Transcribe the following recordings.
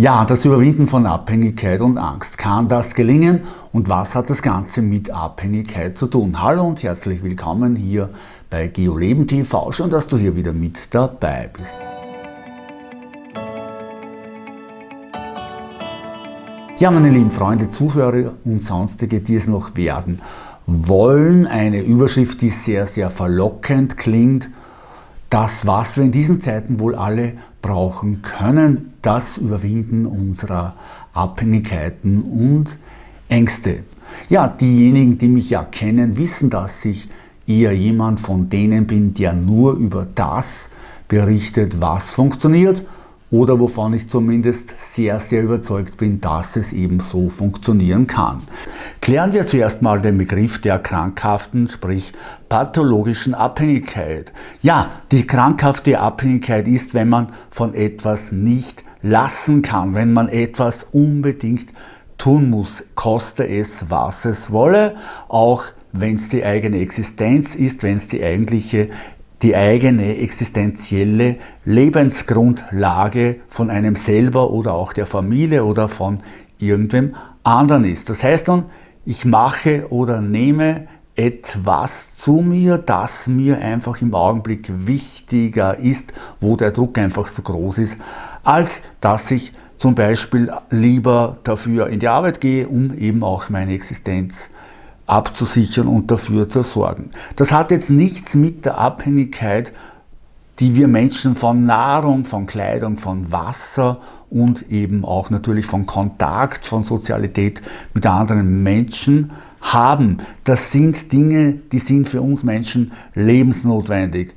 Ja, das Überwinden von Abhängigkeit und Angst. Kann das gelingen? Und was hat das Ganze mit Abhängigkeit zu tun? Hallo und herzlich willkommen hier bei GeoLeben TV. Schön, dass du hier wieder mit dabei bist. Ja, meine lieben Freunde, Zuhörer und sonstige, die es noch werden wollen, eine Überschrift, die sehr, sehr verlockend klingt. Das, was wir in diesen Zeiten wohl alle brauchen können, das Überwinden unserer Abhängigkeiten und Ängste. Ja, diejenigen, die mich ja kennen, wissen, dass ich eher jemand von denen bin, der nur über das berichtet, was funktioniert oder wovon ich zumindest sehr, sehr überzeugt bin, dass es eben so funktionieren kann. Klären wir zuerst mal den Begriff der krankhaften, sprich pathologischen Abhängigkeit. Ja, die krankhafte Abhängigkeit ist, wenn man von etwas nicht lassen kann, wenn man etwas unbedingt tun muss, koste es, was es wolle, auch wenn es die eigene Existenz ist, wenn es die eigentliche die eigene existenzielle Lebensgrundlage von einem selber oder auch der Familie oder von irgendwem anderen ist. Das heißt dann, ich mache oder nehme etwas zu mir, das mir einfach im Augenblick wichtiger ist, wo der Druck einfach so groß ist, als dass ich zum Beispiel lieber dafür in die Arbeit gehe, um eben auch meine Existenz abzusichern und dafür zu sorgen. Das hat jetzt nichts mit der Abhängigkeit, die wir Menschen von Nahrung, von Kleidung, von Wasser und eben auch natürlich von Kontakt, von Sozialität mit anderen Menschen haben. Das sind Dinge, die sind für uns Menschen lebensnotwendig.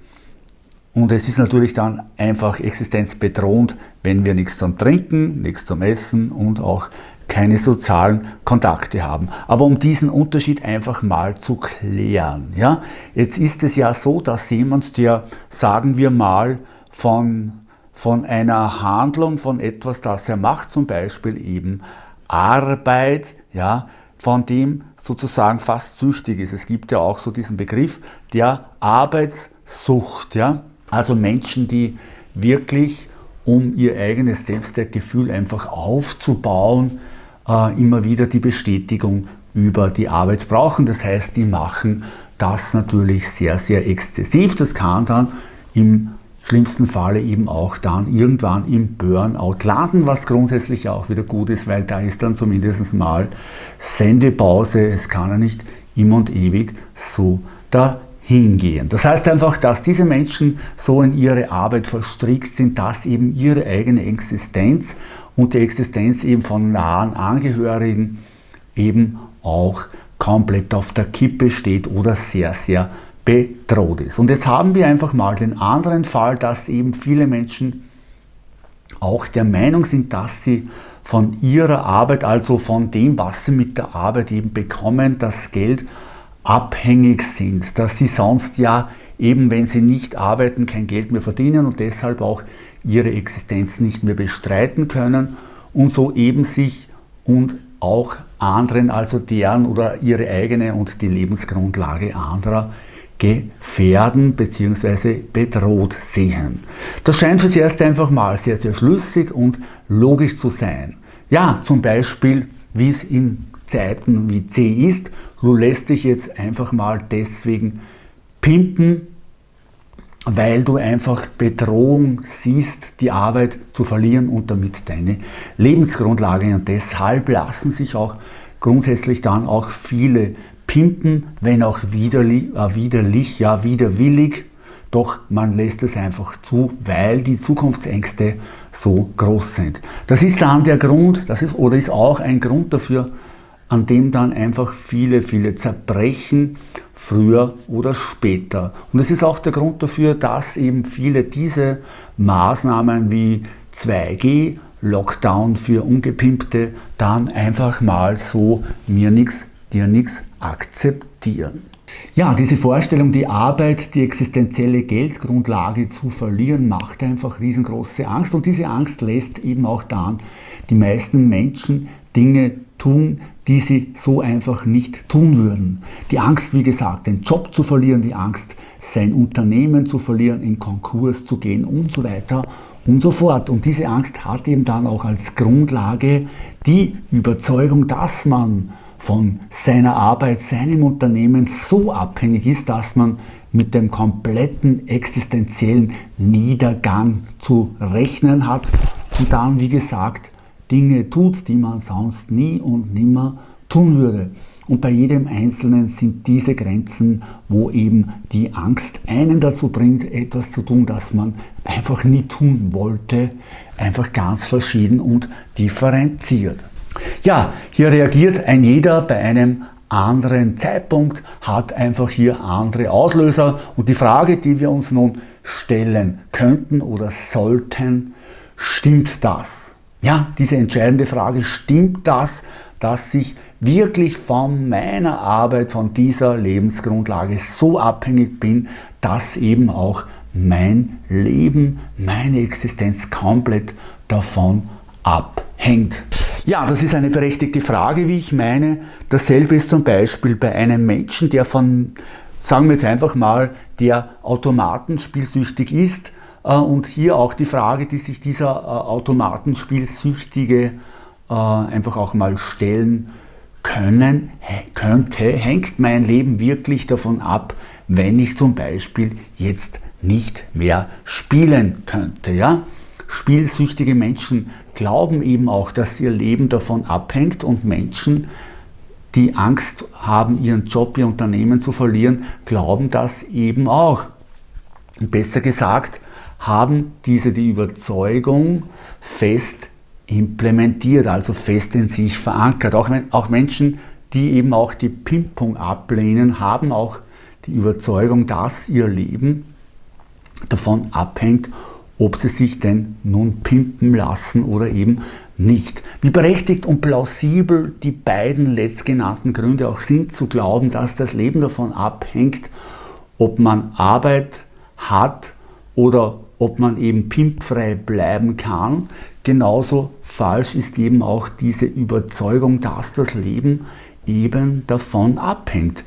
Und es ist natürlich dann einfach existenzbedrohend, wenn wir nichts zum Trinken, nichts zum Essen und auch keine sozialen Kontakte haben. Aber um diesen Unterschied einfach mal zu klären. Ja? Jetzt ist es ja so, dass jemand, der, sagen wir mal, von, von einer Handlung, von etwas, das er macht, zum Beispiel eben Arbeit, ja, von dem sozusagen fast süchtig ist. Es gibt ja auch so diesen Begriff der Arbeitssucht. Ja? Also Menschen, die wirklich, um ihr eigenes Selbstwertgefühl einfach aufzubauen, äh, immer wieder die Bestätigung über die Arbeit brauchen. Das heißt, die machen das natürlich sehr, sehr exzessiv. Das kann dann im schlimmsten Falle eben auch dann irgendwann im Burnout landen, was grundsätzlich auch wieder gut ist, weil da ist dann zumindest mal Sendepause. Es kann ja nicht immer und ewig so dahingehen. Das heißt einfach, dass diese Menschen so in ihre Arbeit verstrickt sind, dass eben ihre eigene Existenz und die Existenz eben von nahen Angehörigen eben auch komplett auf der Kippe steht oder sehr, sehr bedroht ist. Und jetzt haben wir einfach mal den anderen Fall, dass eben viele Menschen auch der Meinung sind, dass sie von ihrer Arbeit, also von dem, was sie mit der Arbeit eben bekommen, das Geld abhängig sind, dass sie sonst ja eben, wenn sie nicht arbeiten, kein Geld mehr verdienen und deshalb auch ihre Existenz nicht mehr bestreiten können und so eben sich und auch anderen, also deren oder ihre eigene und die Lebensgrundlage anderer gefährden bzw. bedroht sehen. Das scheint fürs Erste einfach mal sehr, sehr schlüssig und logisch zu sein. Ja, zum Beispiel, wie es in Zeiten wie C ist, du lässt dich jetzt einfach mal deswegen pimpen, weil du einfach Bedrohung siehst, die Arbeit zu verlieren und damit deine Lebensgrundlage. Und deshalb lassen sich auch grundsätzlich dann auch viele pimpen, wenn auch widerlich, äh, widerlich ja widerwillig, doch man lässt es einfach zu, weil die Zukunftsängste so groß sind. Das ist dann der Grund, das ist oder ist auch ein Grund dafür, an dem dann einfach viele, viele zerbrechen früher oder später. Und es ist auch der Grund dafür, dass eben viele diese Maßnahmen wie 2G, Lockdown für Ungepimpte, dann einfach mal so mir nichts, dir nichts akzeptieren. Ja, diese Vorstellung, die Arbeit, die existenzielle Geldgrundlage zu verlieren, macht einfach riesengroße Angst. Und diese Angst lässt eben auch dann die meisten Menschen Dinge tun, die sie so einfach nicht tun würden. Die Angst, wie gesagt, den Job zu verlieren, die Angst, sein Unternehmen zu verlieren, in Konkurs zu gehen und so weiter und so fort. Und diese Angst hat eben dann auch als Grundlage die Überzeugung, dass man von seiner Arbeit, seinem Unternehmen so abhängig ist, dass man mit dem kompletten existenziellen Niedergang zu rechnen hat und dann, wie gesagt, Dinge tut, die man sonst nie und nimmer tun würde. Und bei jedem Einzelnen sind diese Grenzen, wo eben die Angst einen dazu bringt, etwas zu tun, das man einfach nie tun wollte, einfach ganz verschieden und differenziert. Ja, hier reagiert ein jeder bei einem anderen Zeitpunkt, hat einfach hier andere Auslöser. Und die Frage, die wir uns nun stellen könnten oder sollten, stimmt das? Ja, diese entscheidende Frage, stimmt das, dass ich wirklich von meiner Arbeit, von dieser Lebensgrundlage so abhängig bin, dass eben auch mein Leben, meine Existenz komplett davon abhängt. Ja, das ist eine berechtigte Frage, wie ich meine. Dasselbe ist zum Beispiel bei einem Menschen, der von, sagen wir jetzt einfach mal, der automatenspielsüchtig ist. Äh, und hier auch die Frage, die sich dieser äh, Automatenspielsüchtige äh, einfach auch mal stellen können, könnte, hängt mein Leben wirklich davon ab, wenn ich zum Beispiel jetzt nicht mehr spielen könnte. Ja? Spielsüchtige Menschen glauben eben auch, dass ihr Leben davon abhängt und Menschen, die Angst haben, ihren Job, ihr Unternehmen zu verlieren, glauben das eben auch. Besser gesagt, haben diese die Überzeugung fest implementiert, also fest in sich verankert. Auch, auch Menschen, die eben auch die Pimpung ablehnen, haben auch die Überzeugung, dass ihr Leben davon abhängt, ob sie sich denn nun pimpen lassen oder eben nicht. Wie berechtigt und plausibel die beiden letztgenannten Gründe auch sind, zu glauben, dass das Leben davon abhängt, ob man Arbeit hat oder ob man eben pimpfrei bleiben kann, genauso falsch ist eben auch diese Überzeugung, dass das Leben eben davon abhängt.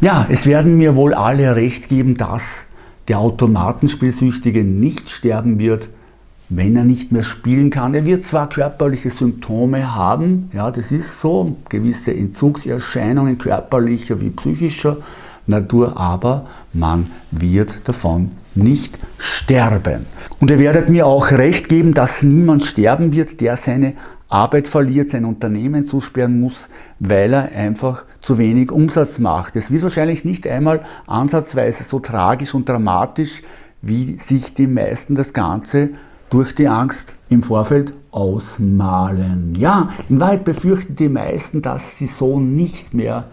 Ja, es werden mir wohl alle recht geben, dass der Automatenspielsüchtige nicht sterben wird, wenn er nicht mehr spielen kann. Er wird zwar körperliche Symptome haben, ja, das ist so, gewisse Entzugserscheinungen körperlicher wie psychischer Natur, aber man wird davon nicht sterben. Und ihr werdet mir auch recht geben, dass niemand sterben wird, der seine Arbeit verliert, sein Unternehmen zusperren muss, weil er einfach zu wenig Umsatz macht. Es wird wahrscheinlich nicht einmal ansatzweise so tragisch und dramatisch, wie sich die meisten das Ganze durch die Angst im Vorfeld ausmalen. Ja, in Wahrheit befürchten die meisten, dass sie so nicht mehr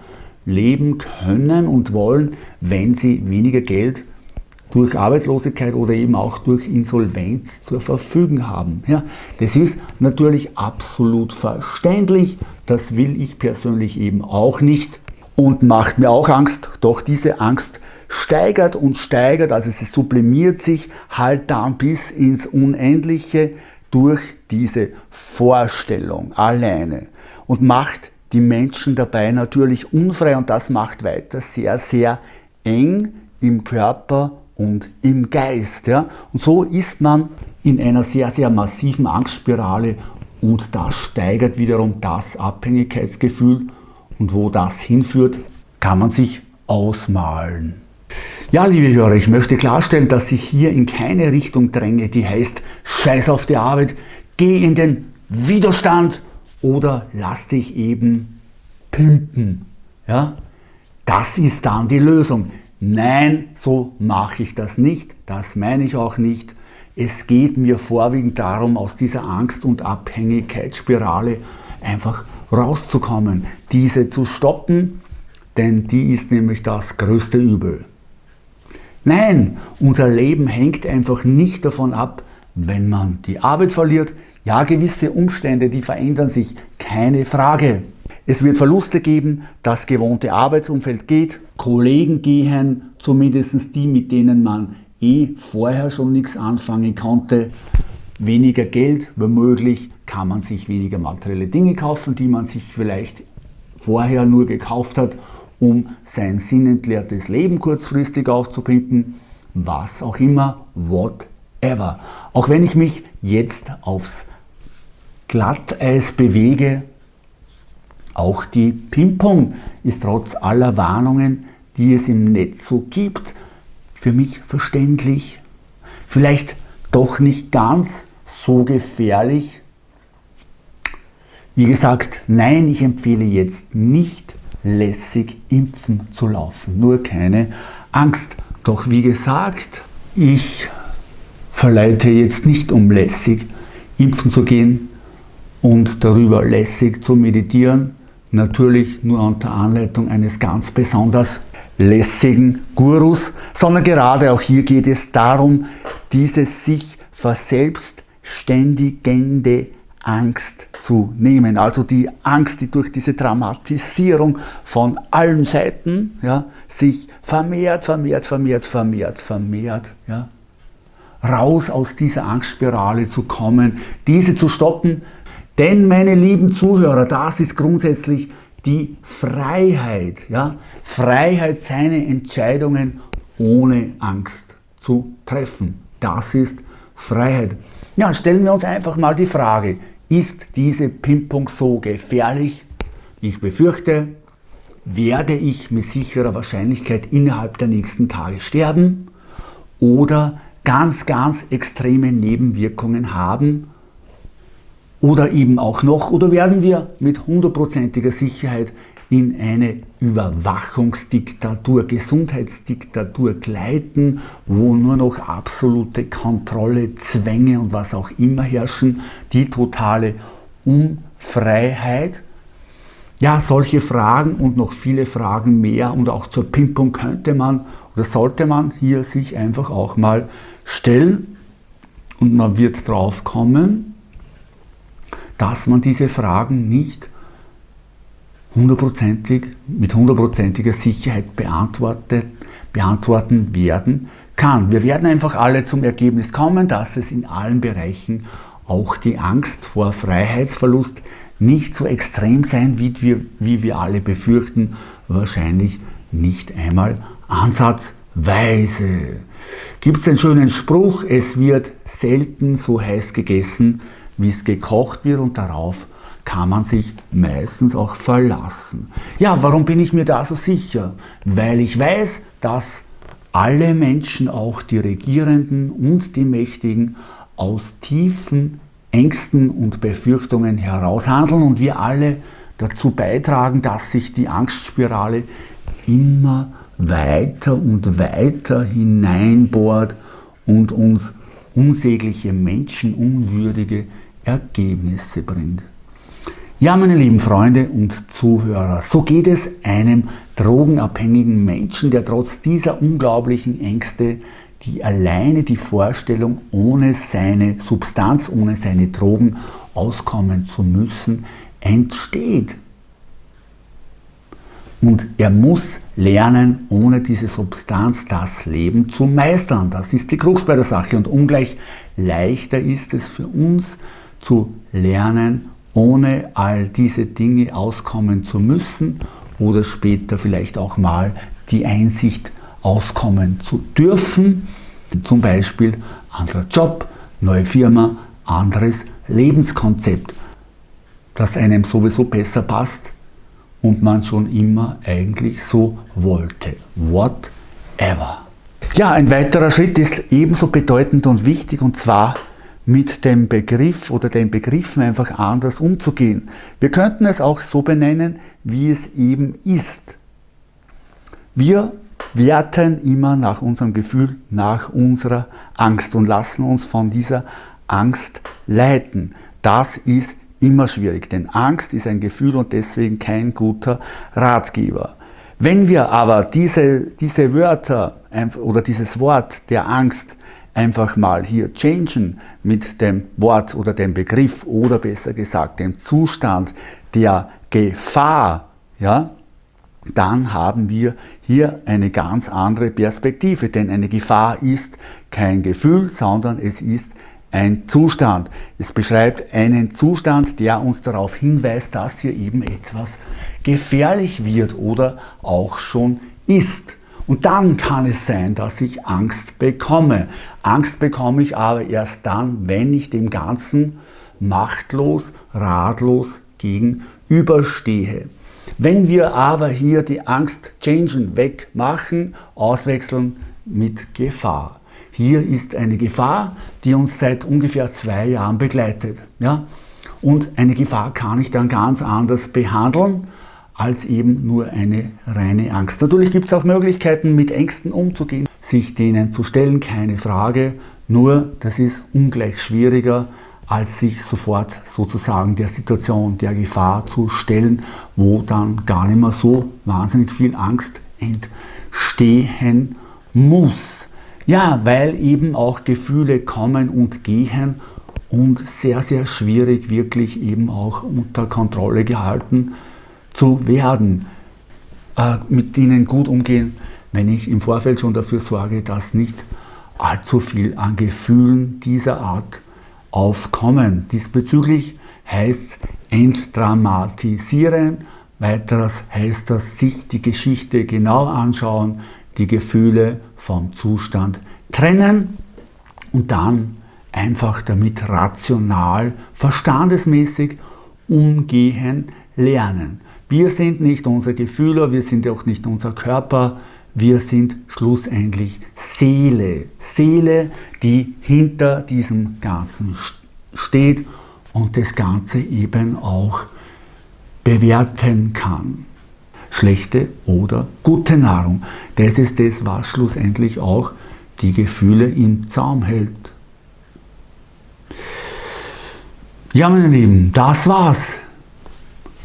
leben können und wollen, wenn sie weniger Geld durch Arbeitslosigkeit oder eben auch durch Insolvenz zur Verfügung haben. Ja, das ist natürlich absolut verständlich, das will ich persönlich eben auch nicht. Und macht mir auch Angst, doch diese Angst steigert und steigert, also sie sublimiert sich halt dann bis ins Unendliche durch diese Vorstellung alleine. Und macht die Menschen dabei natürlich unfrei. Und das macht weiter sehr, sehr eng im Körper und im Geist. Ja? Und so ist man in einer sehr, sehr massiven Angstspirale und das steigert wiederum das Abhängigkeitsgefühl und wo das hinführt, kann man sich ausmalen. Ja, liebe Hörer, ich möchte klarstellen, dass ich hier in keine Richtung dränge, die heißt, scheiß auf die Arbeit, geh in den Widerstand oder lass dich eben pimpen. Ja? Das ist dann die Lösung. Nein, so mache ich das nicht, das meine ich auch nicht. Es geht mir vorwiegend darum, aus dieser Angst- und Abhängigkeitsspirale einfach rauszukommen, diese zu stoppen, denn die ist nämlich das größte Übel. Nein, unser Leben hängt einfach nicht davon ab, wenn man die Arbeit verliert. Ja, gewisse Umstände, die verändern sich, keine Frage. Es wird Verluste geben, das gewohnte Arbeitsumfeld geht, Kollegen gehen, zumindest die, mit denen man eh vorher schon nichts anfangen konnte. Weniger Geld, womöglich kann man sich weniger materielle Dinge kaufen, die man sich vielleicht vorher nur gekauft hat, um sein sinnentleertes Leben kurzfristig aufzupimpen, was auch immer, whatever. ever. Auch wenn ich mich jetzt aufs Glatteis bewege, auch die Pimpung ist trotz aller Warnungen, die es im Netz so gibt, für mich verständlich. Vielleicht doch nicht ganz so gefährlich. Wie gesagt, nein, ich empfehle jetzt nicht lässig impfen zu laufen. Nur keine Angst. Doch wie gesagt, ich verleite jetzt nicht um lässig impfen zu gehen und darüber lässig zu meditieren, natürlich nur unter Anleitung eines ganz besonders lässigen Gurus, sondern gerade auch hier geht es darum, diese sich verselbstständigende Angst zu nehmen. Also die Angst, die durch diese Dramatisierung von allen Seiten ja, sich vermehrt, vermehrt, vermehrt, vermehrt, vermehrt. Ja, raus aus dieser Angstspirale zu kommen, diese zu stoppen. Denn, meine lieben Zuhörer, das ist grundsätzlich die Freiheit. Ja? Freiheit, seine Entscheidungen ohne Angst zu treffen. Das ist Freiheit. Ja, stellen wir uns einfach mal die Frage, ist diese Pimpung so gefährlich? Ich befürchte, werde ich mit sicherer Wahrscheinlichkeit innerhalb der nächsten Tage sterben oder ganz, ganz extreme Nebenwirkungen haben oder eben auch noch, oder werden wir mit hundertprozentiger Sicherheit in eine Überwachungsdiktatur, Gesundheitsdiktatur gleiten, wo nur noch absolute Kontrolle, Zwänge und was auch immer herrschen, die totale Unfreiheit. Ja, solche Fragen und noch viele Fragen mehr und auch zur Pimpung könnte man oder sollte man hier sich einfach auch mal stellen und man wird drauf kommen, dass man diese Fragen nicht hundertprozentig, mit hundertprozentiger Sicherheit beantwortet, beantworten werden kann. Wir werden einfach alle zum Ergebnis kommen, dass es in allen Bereichen auch die Angst vor Freiheitsverlust nicht so extrem sein wird, wie, wie wir alle befürchten, wahrscheinlich nicht einmal ansatzweise. Gibt es den schönen Spruch, es wird selten so heiß gegessen, wie es gekocht wird und darauf kann man sich meistens auch verlassen. Ja, warum bin ich mir da so sicher? Weil ich weiß, dass alle Menschen, auch die Regierenden und die Mächtigen, aus tiefen Ängsten und Befürchtungen heraus handeln und wir alle dazu beitragen, dass sich die Angstspirale immer weiter und weiter hineinbohrt und uns unsägliche, menschenunwürdige Ergebnisse bringt. Ja, meine lieben Freunde und Zuhörer, so geht es einem drogenabhängigen Menschen, der trotz dieser unglaublichen Ängste die alleine die Vorstellung, ohne seine Substanz, ohne seine Drogen auskommen zu müssen, entsteht. Und er muss lernen, ohne diese Substanz das Leben zu meistern. Das ist die Krux bei der Sache. Und ungleich leichter ist es für uns, zu lernen, ohne all diese Dinge auskommen zu müssen oder später vielleicht auch mal die Einsicht auskommen zu dürfen. Zum Beispiel anderer Job, neue Firma, anderes Lebenskonzept, das einem sowieso besser passt und man schon immer eigentlich so wollte. Whatever. Ja, ein weiterer Schritt ist ebenso bedeutend und wichtig und zwar mit dem Begriff oder den Begriffen einfach anders umzugehen. Wir könnten es auch so benennen, wie es eben ist. Wir werten immer nach unserem Gefühl, nach unserer Angst und lassen uns von dieser Angst leiten. Das ist immer schwierig, denn Angst ist ein Gefühl und deswegen kein guter Ratgeber. Wenn wir aber diese, diese Wörter oder dieses Wort der Angst einfach mal hier changen mit dem Wort oder dem Begriff oder besser gesagt dem Zustand der Gefahr, ja, dann haben wir hier eine ganz andere Perspektive, denn eine Gefahr ist kein Gefühl, sondern es ist ein Zustand. Es beschreibt einen Zustand, der uns darauf hinweist, dass hier eben etwas gefährlich wird oder auch schon ist. Und dann kann es sein, dass ich Angst bekomme. Angst bekomme ich aber erst dann, wenn ich dem Ganzen machtlos, ratlos gegenüberstehe. Wenn wir aber hier die Angst changen, wegmachen, auswechseln mit Gefahr. Hier ist eine Gefahr, die uns seit ungefähr zwei Jahren begleitet. Ja? Und eine Gefahr kann ich dann ganz anders behandeln als eben nur eine reine Angst. Natürlich gibt es auch Möglichkeiten, mit Ängsten umzugehen, sich denen zu stellen, keine Frage. Nur, das ist ungleich schwieriger, als sich sofort sozusagen der Situation, der Gefahr zu stellen, wo dann gar nicht mehr so wahnsinnig viel Angst entstehen muss. Ja, weil eben auch Gefühle kommen und gehen und sehr, sehr schwierig wirklich eben auch unter Kontrolle gehalten zu werden, äh, mit denen gut umgehen, wenn ich im Vorfeld schon dafür sorge, dass nicht allzu viel an Gefühlen dieser Art aufkommen. Diesbezüglich heißt entdramatisieren, weiteres heißt das sich die Geschichte genau anschauen, die Gefühle vom Zustand trennen und dann einfach damit rational, verstandesmäßig umgehen lernen. Wir sind nicht unsere Gefühle, wir sind auch nicht unser Körper, wir sind schlussendlich Seele. Seele, die hinter diesem Ganzen steht und das Ganze eben auch bewerten kann. Schlechte oder gute Nahrung. Das ist das, was schlussendlich auch die Gefühle im Zaum hält. Ja, meine Lieben, das war's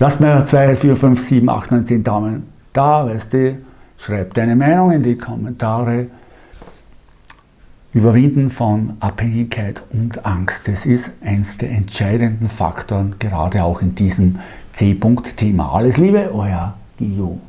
Lass mir 2, 4, 5, 7, 8, 9, 10 Daumen da, weißt du, schreib deine Meinung in die Kommentare. Überwinden von Abhängigkeit und Angst, das ist eins der entscheidenden Faktoren, gerade auch in diesem C-Punkt-Thema. Alles Liebe, euer Gio.